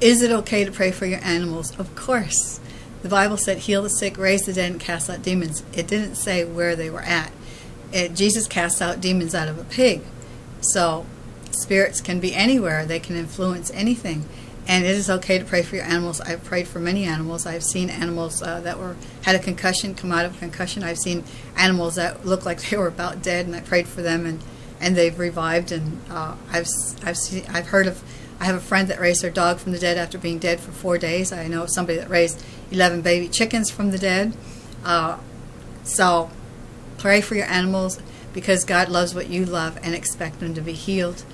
Is it okay to pray for your animals? Of course. The Bible said, heal the sick, raise the dead, and cast out demons. It didn't say where they were at. It, Jesus cast out demons out of a pig. So spirits can be anywhere. They can influence anything. And it is okay to pray for your animals. I've prayed for many animals. I've seen animals uh, that were had a concussion come out of a concussion. I've seen animals that looked like they were about dead, and I prayed for them, and, and they've revived. And uh, I've I've seen I've heard of. I have a friend that raised her dog from the dead after being dead for four days. I know somebody that raised 11 baby chickens from the dead. Uh, so pray for your animals because God loves what you love and expect them to be healed